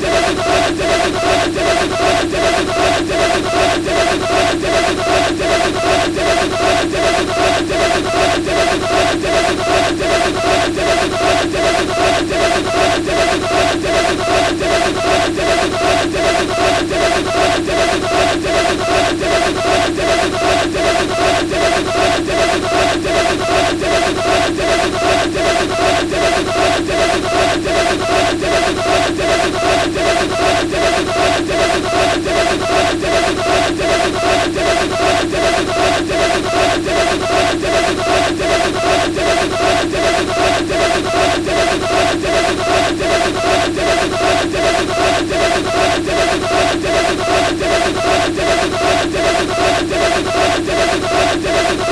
Yeah. Thank you.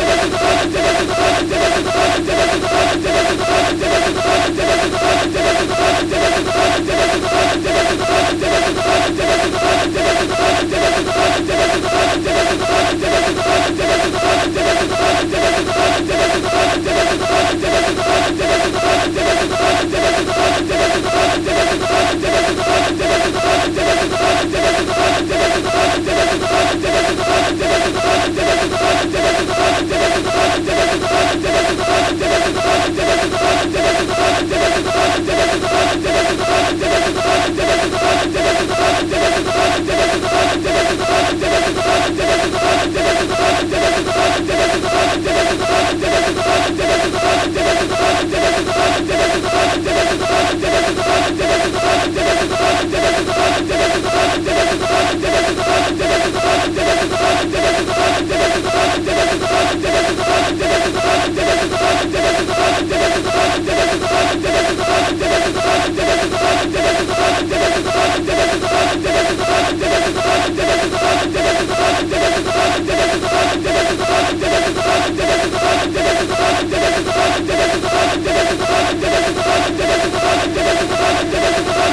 Yeah. Altyazı M.K.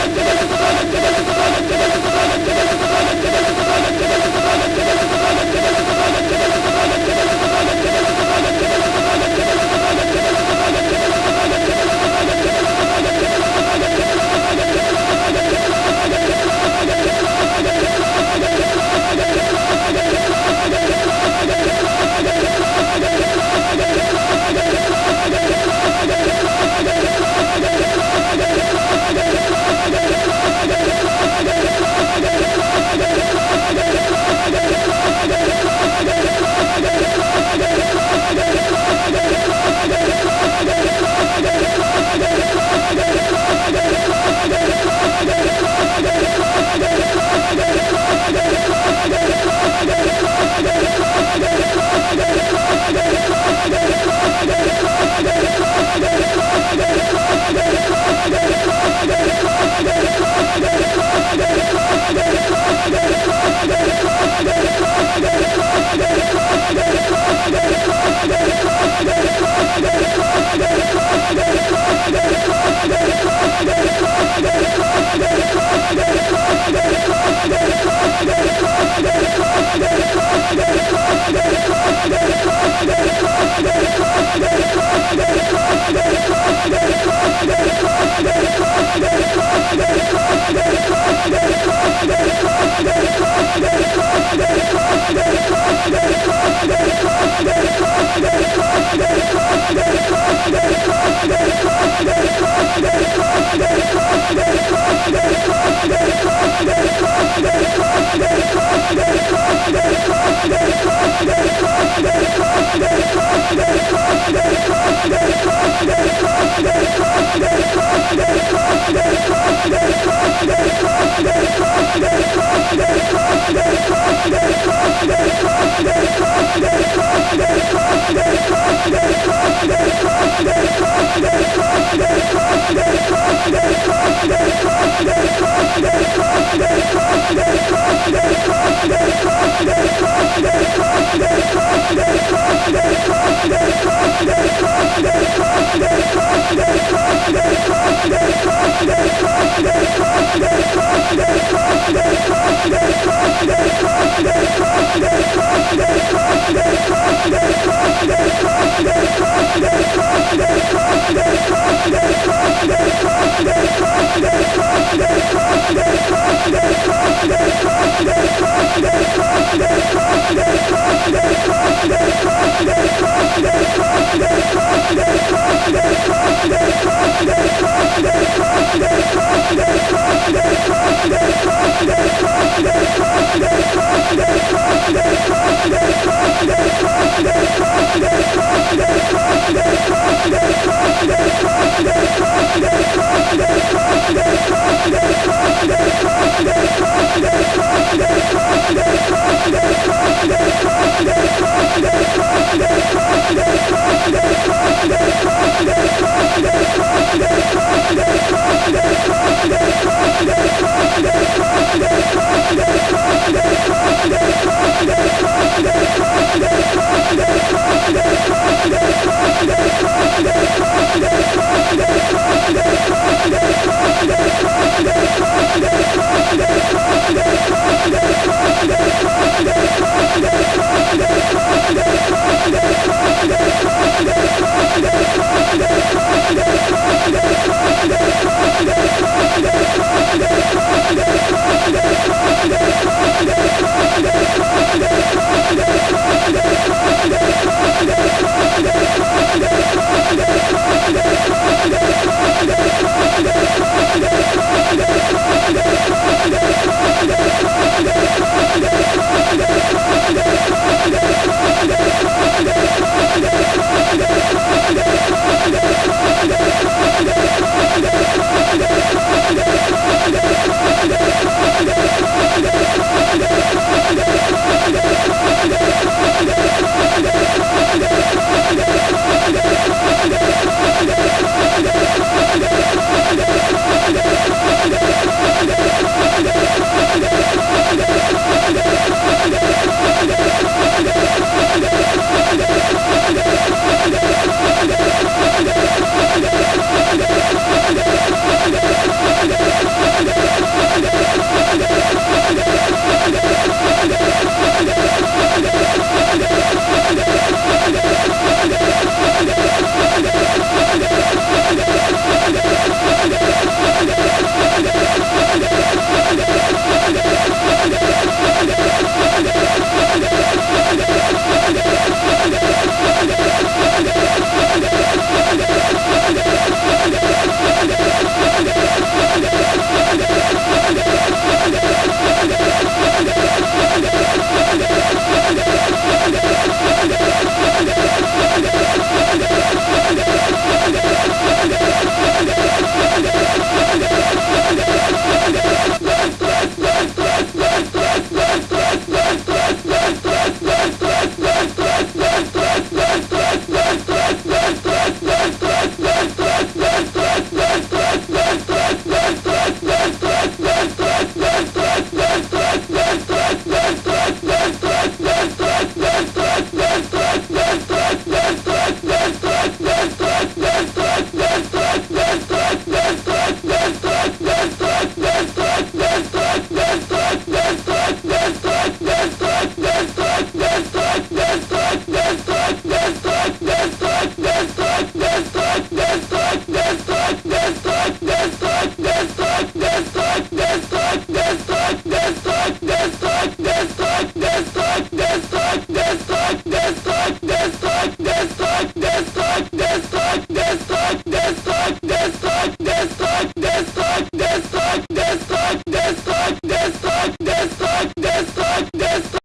yes, yes, yes.